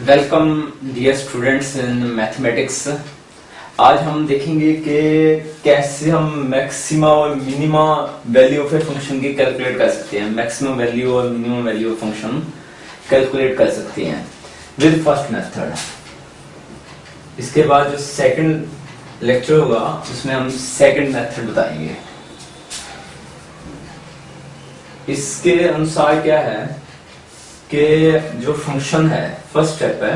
Welcome dear students in mathematics आज हम देखेंगे कि कैसे हम मैक्सिमा और minima value of a function की कैलकुलेट कर सकते हैं। मैक्सिमम वैल्यू और minimum value of function calculate कर सकते हैं विद फ़र्स्ट मेथड इसके बाद जो सेकंड लेक्चर होगा, उसमें हम सेकंड मेथड बताएँगे। इसके अनुसार क्या है कि जो फ़ंक्शन है फ़र्स्ट स्टेप है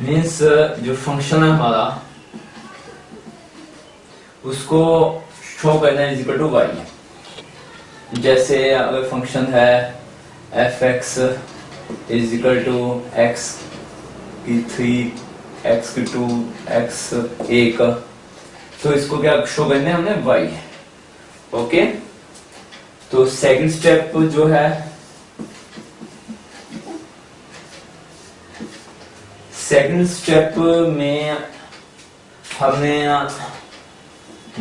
मीन्स जो फ़ंक्शन है हमारा, उसको शो करना इक्वल टू वाई जैसे अगर फ़ंक्शन है F X is equal to X की थ्री एक्स की टू एक्स एक तो इसको क्या शो करना हमने? वाई ओके तो सेकंड स्टेप जो है सेकंड स्टेप में हमने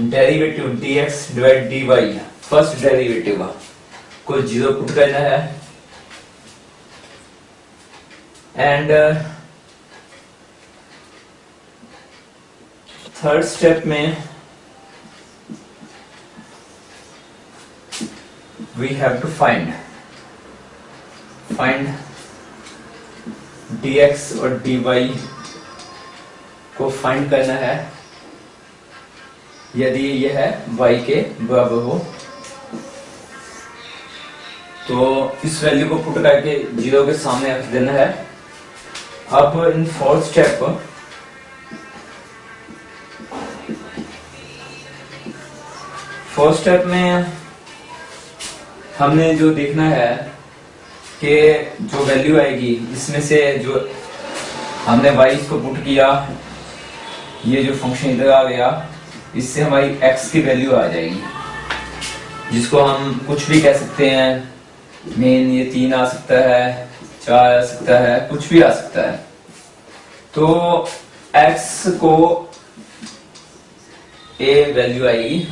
derivative dx divide dy first derivative को ज़ीरो पुट करना है। एंड थर्ड स्टेप में we have to find find dx और dy को फाइंड करना है। यदि यह है y के बराबर हो तो इस वैल्यू को पुट करके ज़ीरो के सामने रख देना है। अब in fourth step fourth step में हमने जो देखना है कि जो वैल्यू आएगी, इसमें से जो हमने y को पुट किया, ये जो फ़ंक्शन इधर आ गया, इससे हमारी एक्स की वैल्यू आ जाएगी। जिसको हम कुछ भी कह सकते हैं मेन ये तीन आ सकता है, चार आ सकता है, कुछ भी आ सकता है। तो एक्स को ए वैल्यू आएगी।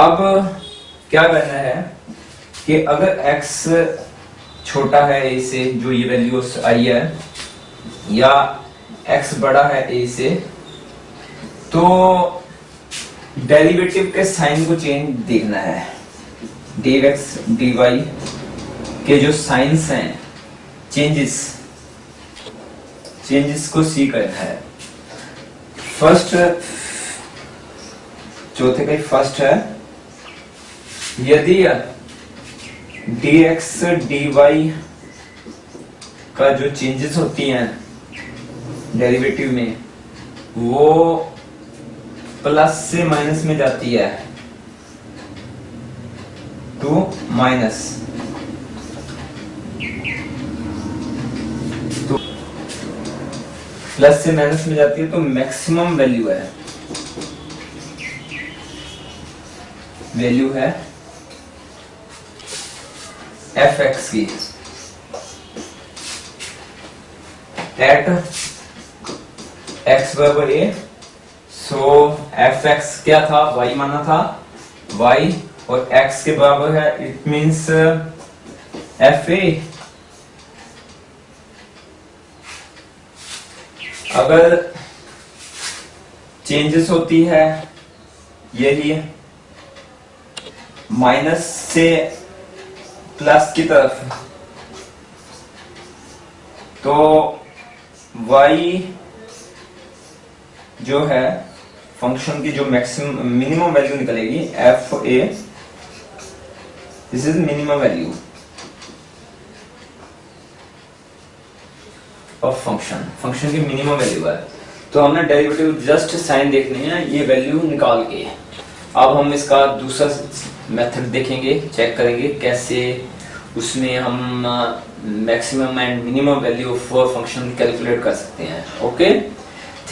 अब क्या करना है कि अगर x छोटा है a से, जो ये वैल्यू आई है, या x बड़ा है a से तो डेरिवेटिव के साइन को चेंज देखना है। dx dy के जो साइंस हैं चेंजेस चेंजेस को सी करना है। फ़र्स्ट चौथे का फ़र्स्ट है। यदि dx dy का जो चेंजेस होती हैं डेरिवेटिव में, वो प्लस से माइनस में जाती है टू माइनस तो प्लस से माइनस में जाती है तो मैक्सिमम वैल्यू है। वैल्यू है एफ़ एक्स की एट एक्स बराबर ए सो एफ़ एक्स क्या था? वाई माना था। वाई और एक्स के बराबर है इट मींस एफ़ ए अगर चेंजेस होती है, यही माइनस से प्लस की तरफ़। तो y जो है फ़ंक्शन की जो मैक्सिमम मिनिमम वैल्यू निकलेगी F A this is minimum value of function function की मिनिमम वैल्यू है। तो हमने डेरिवेटिव जस्ट साइन देखने हैं, ये वैल्यू निकाल के। अब हम इसका दूसरा मेथड देखेंगे चेक करेंगे कैसे उसमें हम maximum and minimum value of function calculate कर सकते हैं। Okay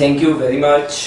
thank you very much